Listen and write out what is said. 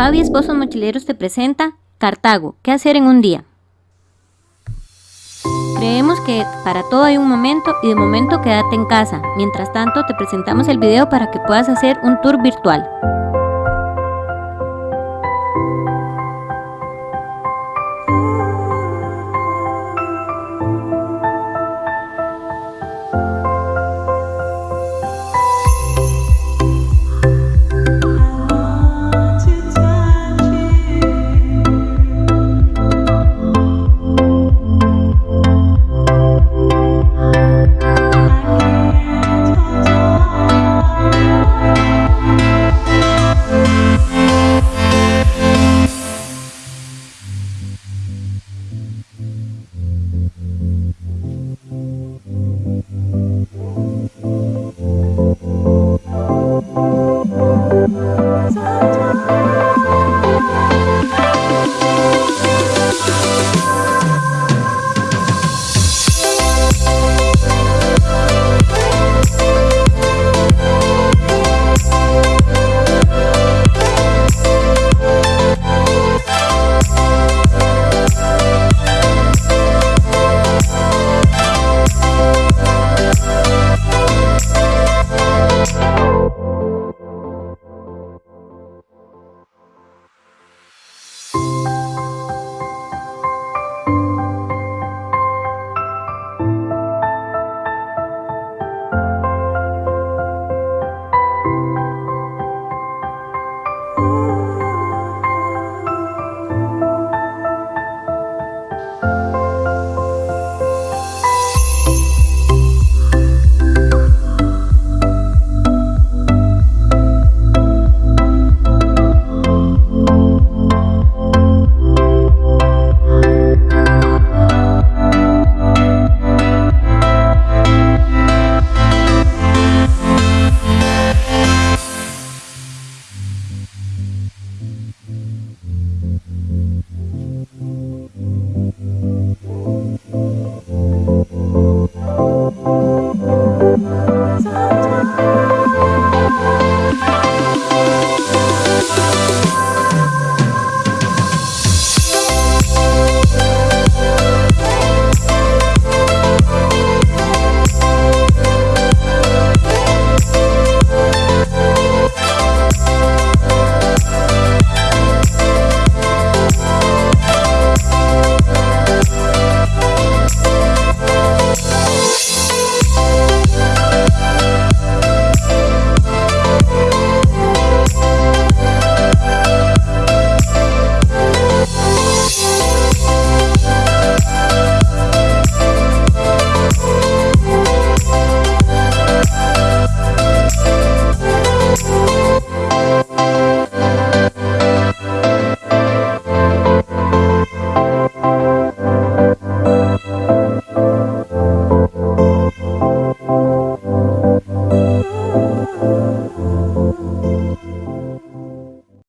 Pavi Esposos Mochileros te presenta Cartago, ¿qué hacer en un día? Creemos que para todo hay un momento y de momento quédate en casa. Mientras tanto te presentamos el video para que puedas hacer un tour virtual.